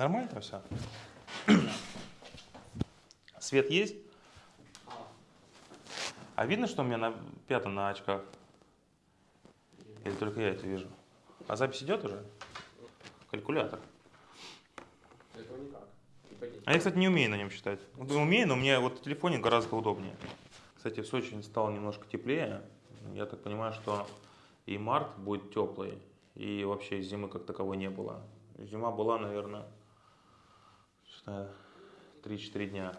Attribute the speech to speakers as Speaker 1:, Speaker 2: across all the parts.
Speaker 1: Нормально все? Свет есть? А видно, что у меня на пятом на очках? Или только я это вижу? А запись идет уже? Калькулятор.
Speaker 2: Этого никак.
Speaker 1: А я, кстати, не умею на нем считать. Вот Умею, но мне вот в телефоне гораздо удобнее. Кстати, в Сочи стало немножко теплее. Я так понимаю, что и март будет теплый, и вообще зимы как таковой не было. Зима была, наверное, 3-4 дня.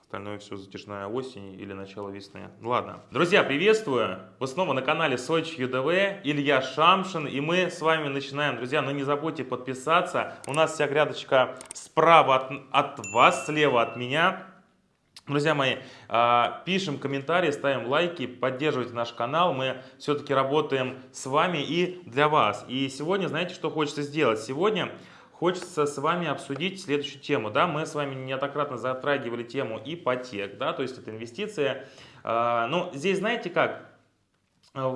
Speaker 1: Остальное все затяжная осень или начало весны. Ладно. Друзья, приветствую! Вы снова на канале Сочи ЮДВ. Илья Шамшин. И мы с вами начинаем. Друзья, но не забудьте подписаться. У нас вся грядочка справа от, от вас, слева от меня. Друзья мои, а, пишем комментарии, ставим лайки, поддерживайте наш канал. Мы все-таки работаем с вами и для вас. И сегодня, знаете, что хочется сделать? Сегодня хочется с вами обсудить следующую тему. Да, мы с вами неоднократно затрагивали тему ипотек, да, то есть это инвестиция. А, Но ну, здесь, знаете как,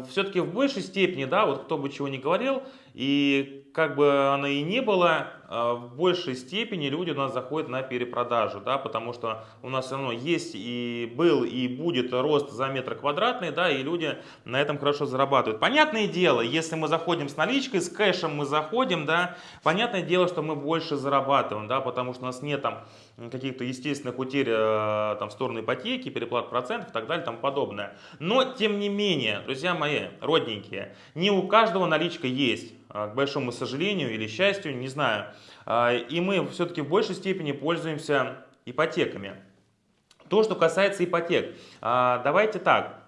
Speaker 1: все-таки в большей степени, да, вот кто бы чего ни говорил, и как бы оно и не было, а, в большей степени люди у нас заходят на перепродажу, да, потому что у нас все равно есть и был, и будет рост за метр квадратный, да, и люди на этом хорошо зарабатывают. Понятное дело, если мы заходим с наличкой, с кэшем мы заходим, да, понятное дело, что мы больше зарабатываем, да, потому что у нас нет там каких-то естественных утерь э, там, в сторону ипотеки, переплат процентов и так далее и тому подобное. Но, тем не менее, друзья мои, родненькие, не у каждого наличка есть. А, к большому сожалению или счастью, не знаю. А, и мы все-таки в большей степени пользуемся ипотеками. То, что касается ипотек. А, давайте так.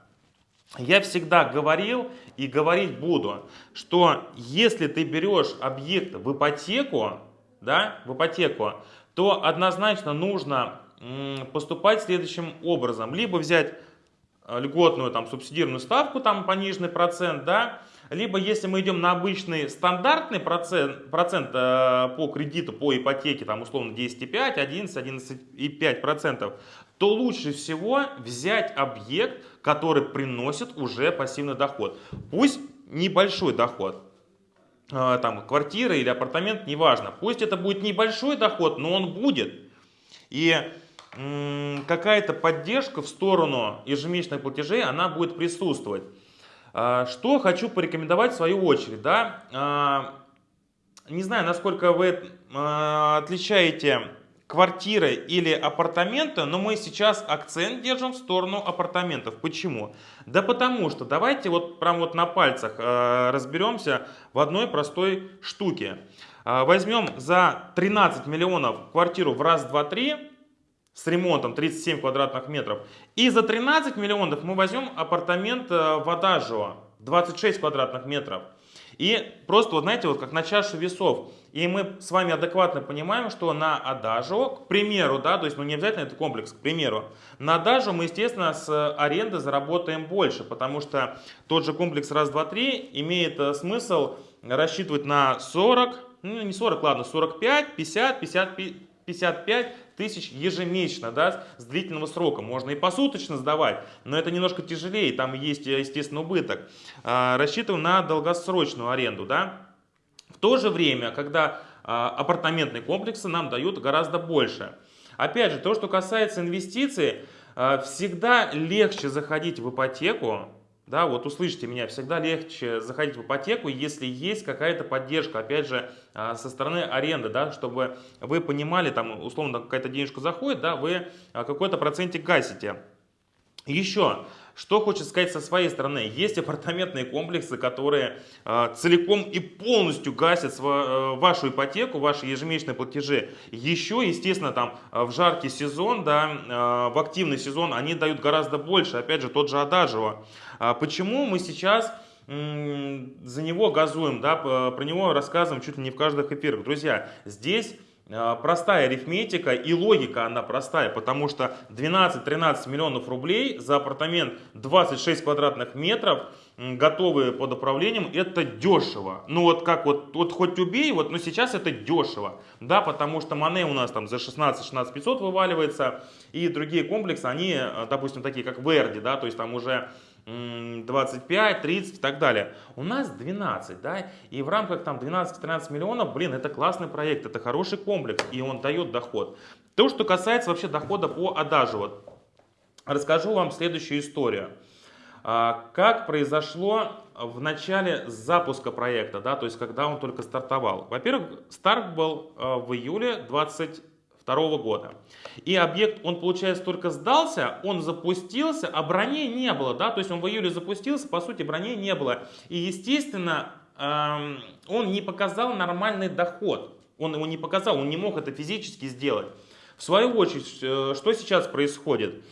Speaker 1: Я всегда говорил и говорить буду, что если ты берешь объект в ипотеку, да, в ипотеку, то однозначно нужно поступать следующим образом. Либо взять льготную там, субсидированную ставку, там пониженный процент, да, либо если мы идем на обычный стандартный процент, процент э, по кредиту, по ипотеке, там условно 10,5, 11, 11,5%, то лучше всего взять объект, который приносит уже пассивный доход. Пусть небольшой доход, э, там квартира или апартамент, неважно. Пусть это будет небольшой доход, но он будет. И какая-то поддержка в сторону ежемесячных платежей, она будет присутствовать. А, что хочу порекомендовать в свою очередь. Да? А, не знаю, насколько вы а, отличаете квартиры или апартаменты, но мы сейчас акцент держим в сторону апартаментов. Почему? Да потому что, давайте вот прям вот на пальцах разберемся в одной простой штуке. Возьмем за 13 миллионов квартиру в раз, два, три, с ремонтом 37 квадратных метров. И за 13 миллионов мы возьмем апартамент э, в Адажио 26 квадратных метров. И просто, вот знаете, вот как на чашу весов. И мы с вами адекватно понимаем, что на Адажио, к примеру, да, то есть ну не обязательно это комплекс, к примеру, на Адажио мы, естественно, с аренды заработаем больше, потому что тот же комплекс раз, два, три имеет э, смысл рассчитывать на 40, ну не 40, ладно, 45, 50, 55, 55 тысяч ежемесячно, да, с длительного срока. Можно и посуточно сдавать, но это немножко тяжелее, там есть, естественно, убыток. А, рассчитываем на долгосрочную аренду, да. В то же время, когда а, апартаментные комплексы нам дают гораздо больше. Опять же, то, что касается инвестиций, а, всегда легче заходить в ипотеку, да, вот услышите меня, всегда легче заходить в ипотеку, если есть какая-то поддержка, опять же, а, со стороны аренды, да, чтобы вы понимали, там, условно, какая-то денежка заходит, да, вы а, какой-то процентик гасите. Еще, что хочется сказать со своей стороны, есть апартаментные комплексы, которые э, целиком и полностью гасят сва, э, вашу ипотеку, ваши ежемесячные платежи. Еще, естественно, там в жаркий сезон, да, э, в активный сезон они дают гораздо больше, опять же, тот же Адажево. А почему мы сейчас за него газуем, да, про него рассказываем чуть ли не в каждых эфирах. Друзья, здесь а, простая арифметика и логика она простая, потому что 12-13 миллионов рублей за апартамент 26 квадратных метров, готовые под управлением, это дешево. Ну вот как вот, вот хоть убей, вот, но сейчас это дешево, да, потому что Мане у нас там за 16-16 500 вываливается, и другие комплексы, они, допустим, такие как Верди, да, то есть там уже 25, 30 и так далее. У нас 12, да, и в рамках там 12-13 миллионов, блин, это классный проект, это хороший комплекс, и он дает доход. То, что касается вообще дохода по адажу, вот, расскажу вам следующую историю. А, как произошло в начале запуска проекта, да, то есть когда он только стартовал. Во-первых, старт был а, в июле 20 2022 года. И объект, он, получается, только сдался, он запустился, а броней не было, да, то есть он в июле запустился, по сути, броней не было. И, естественно, эм, он не показал нормальный доход. Он его не показал, он не мог это физически сделать. В свою очередь, э, что сейчас происходит?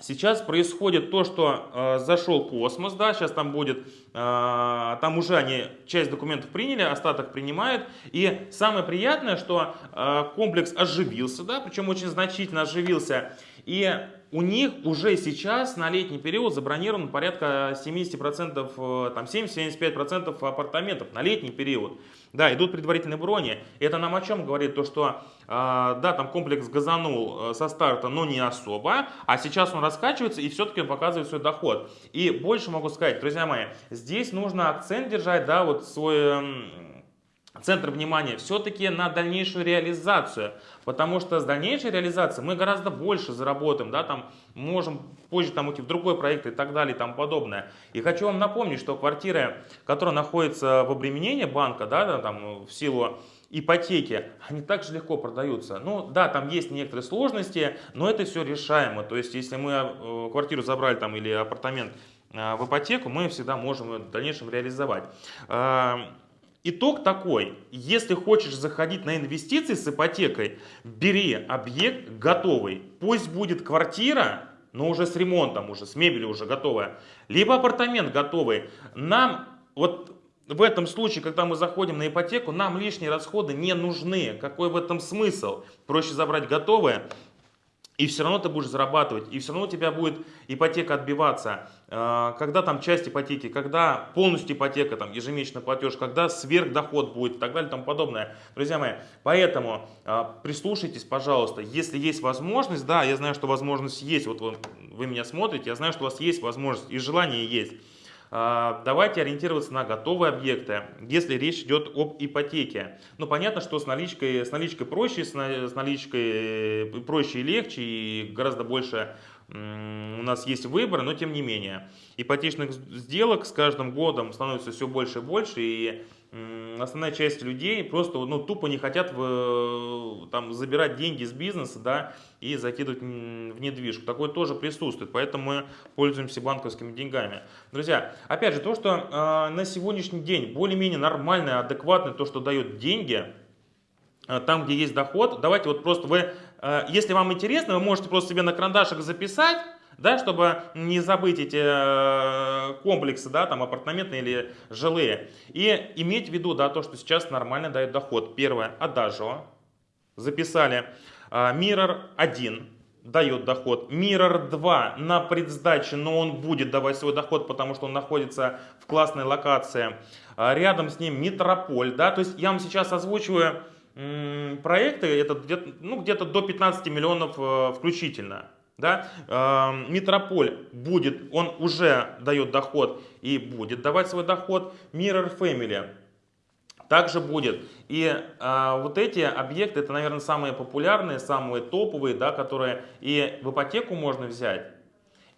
Speaker 1: Сейчас происходит то, что э, зашел космос, да, сейчас там будет, э, там уже они часть документов приняли, остаток принимают. И самое приятное, что э, комплекс оживился, да, причем очень значительно оживился. И у них уже сейчас на летний период забронировано порядка 70%, э, там 70-75% апартаментов на летний период. Да, идут предварительные брони. Это нам о чем говорит? То, что э, да, там комплекс газанул э, со старта, но не особо, а сейчас он раскачивается и все-таки показывает свой доход. И больше могу сказать, друзья мои, здесь нужно акцент держать, да, вот свой центр внимания все-таки на дальнейшую реализацию. Потому что с дальнейшей реализацией мы гораздо больше заработаем, да, там можем позже там уйти в другой проект и так далее и тому подобное. И хочу вам напомнить, что квартиры, которые находятся в обременении банка, да, там в силу ипотеки, они также легко продаются. Ну да, там есть некоторые сложности, но это все решаемо. То есть, если мы э, квартиру забрали там или апартамент э, в ипотеку, мы всегда можем в дальнейшем реализовать. Итог такой, если хочешь заходить на инвестиции с ипотекой, бери объект готовый. Пусть будет квартира, но уже с ремонтом, уже с мебелью уже готовая. Либо апартамент готовый. Нам вот в этом случае, когда мы заходим на ипотеку, нам лишние расходы не нужны. Какой в этом смысл? Проще забрать готовое, и все равно ты будешь зарабатывать, и все равно у тебя будет ипотека отбиваться. А, когда там часть ипотеки, когда полностью ипотека, там ежемесячный платеж, когда сверхдоход будет и так далее и тому подобное. Друзья мои, поэтому а, прислушайтесь, пожалуйста, если есть возможность, да, я знаю, что возможность есть, вот вы, вы меня смотрите, я знаю, что у вас есть возможность и желание есть. А, давайте ориентироваться на готовые объекты, если речь идет об ипотеке. Ну, понятно, что с наличкой, с наличкой проще, с наличкой э, проще и легче, и гораздо больше у нас есть выбор, но тем не менее. Ипотечных сделок с каждым годом становится все больше и больше, и основная часть людей просто ну, тупо не хотят в, там, забирать деньги с бизнеса да, и закидывать в недвижку. Такое тоже присутствует, поэтому мы пользуемся банковскими деньгами. Друзья, опять же, то, что э, на сегодняшний день более-менее нормальное, адекватное, то, что дает деньги, там, где есть доход, давайте вот просто вы, э, если вам интересно, вы можете просто себе на карандашик записать, да, чтобы не забыть эти э, комплексы, да, там апартаментные или жилые. И иметь в виду, да, то, что сейчас нормально дает доход. Первое, Adagio, записали. Mirror 1 дает доход. Mirror 2 на предсдаче, но он будет давать свой доход, потому что он находится в классной локации. Рядом с ним Метрополь, да, то есть я вам сейчас озвучиваю проекты, это где-то ну, где до 15 миллионов э, включительно. Да? Э, Метрополь будет, он уже дает доход и будет давать свой доход. Mirror Family также будет. И э, вот эти объекты, это, наверное, самые популярные, самые топовые, да, которые и в ипотеку можно взять,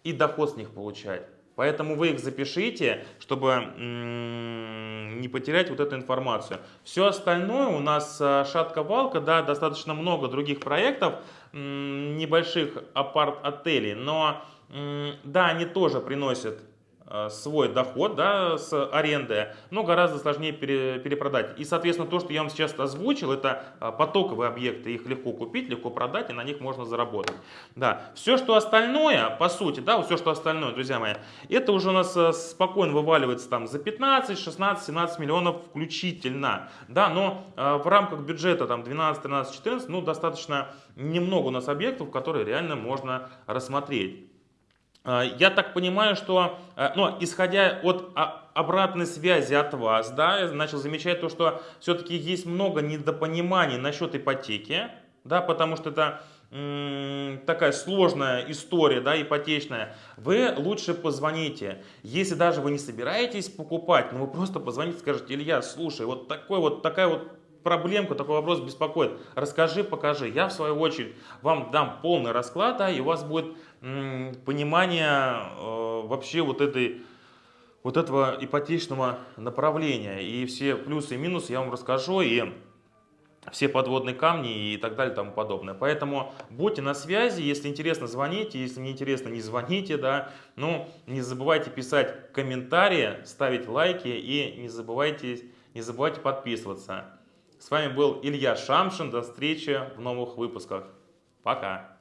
Speaker 1: и доход с них получать. Поэтому вы их запишите, чтобы не потерять вот эту информацию. Все остальное у нас э, шатка-валка, да, достаточно много других проектов, небольших апарт-отелей, но да, они тоже приносят свой доход да, с аренды, но гораздо сложнее пере, перепродать. И, соответственно, то, что я вам сейчас озвучил, это э, потоковые объекты, их легко купить, легко продать, и на них можно заработать. Да. Все, что остальное, по сути, да, все, что остальное, друзья мои, это уже у нас э, спокойно вываливается там за 15, 16, 17 миллионов включительно. Да, но в рамках бюджета там 12, 13, 14, ну, достаточно немного у нас объектов, которые реально можно рассмотреть. А, я так понимаю, что, э, ну, исходя от обратной связи от вас, да, я начал замечать то, что все-таки есть много недопониманий насчет ипотеки, да, потому что это такая сложная история, да, ипотечная, вы лучше позвоните. Если даже вы не собираетесь покупать, но вы просто позвоните, скажете, Илья, слушай, вот такой вот такая вот проблемка, такой вопрос беспокоит. Расскажи, покажи. Я в свою очередь вам дам полный расклад, да, и у вас будет понимание э, вообще вот этой вот этого ипотечного направления. И все плюсы и минусы я вам расскажу, и все подводные камни и так далее и тому подобное. Поэтому будьте на связи, если интересно, звоните, если не интересно, не звоните, да. Ну, не забывайте писать комментарии, ставить лайки и не забывайте, не забывайте подписываться. С вами был Илья Шамшин, до встречи в новых выпусках. Пока!